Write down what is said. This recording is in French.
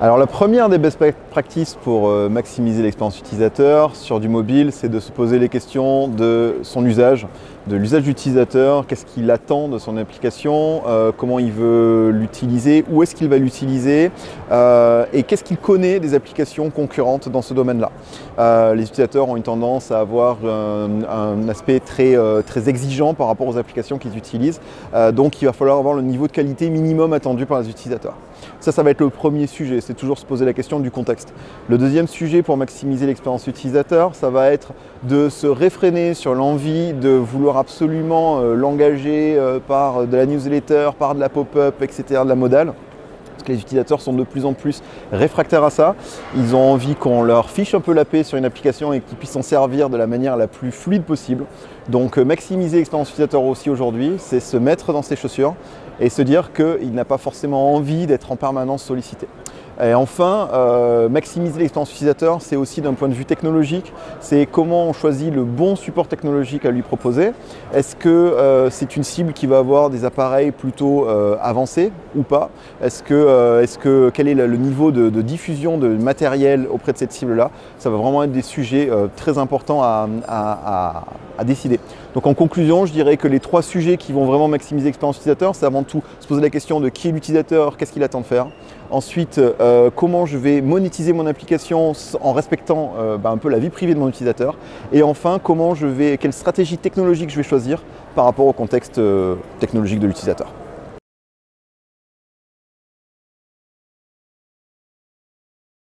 Alors la première des best practices pour euh, maximiser l'expérience utilisateur sur du mobile, c'est de se poser les questions de son usage, de l'usage d'utilisateur, qu'est-ce qu'il attend de son application, euh, comment il veut l'utiliser, où est-ce qu'il va l'utiliser euh, et qu'est-ce qu'il connaît des applications concurrentes dans ce domaine-là. les utilisateurs ont une tendance à avoir un, aspect très, très exigeant par rapport aux applications qu'ils utilisent, donc il va falloir avoir le niveau de qualité minimum attendu par les utilisateurs. Ça, ça va être le premier sujet, c'est toujours se poser la question du contexte. Le deuxième sujet pour maximiser l'expérience utilisateur, ça va être de se réfréner sur l'envie de vouloir absolument euh, l'engager euh, par de la newsletter, par de la pop-up, etc., de la modale que les utilisateurs sont de plus en plus réfractaires à ça. Ils ont envie qu'on leur fiche un peu la paix sur une application et qu'ils puissent s'en servir de la manière la plus fluide possible. Donc euh, maximiser l'expérience utilisateur aussi aujourd'hui, c'est se mettre dans ses chaussures et se dire qu'il n'a pas forcément envie d'être en permanence sollicité. Et enfin, euh, maximiser l'expérience utilisateur, c'est aussi d'un point de vue technologique, c'est comment on choisit le bon support technologique à lui proposer. Est-ce que euh, c'est une cible qui va avoir des appareils plutôt euh, avancés ou pas? Est-ce que, est que, quel est le niveau de, diffusion de matériel auprès de cette cible-là? Ça va vraiment être des sujets très importants à, à décider. Donc en conclusion, je dirais que les trois sujets qui vont vraiment maximiser l'expérience utilisateur, c'est avant tout se poser la question de qui est l'utilisateur, qu'est-ce qu'il attend de faire. Ensuite, euh, comment je vais monétiser mon application en respectant euh, bah, un peu la vie privée de mon utilisateur. Et enfin, quelle stratégie technologique je vais choisir par rapport au contexte euh, technologique de l'utilisateur.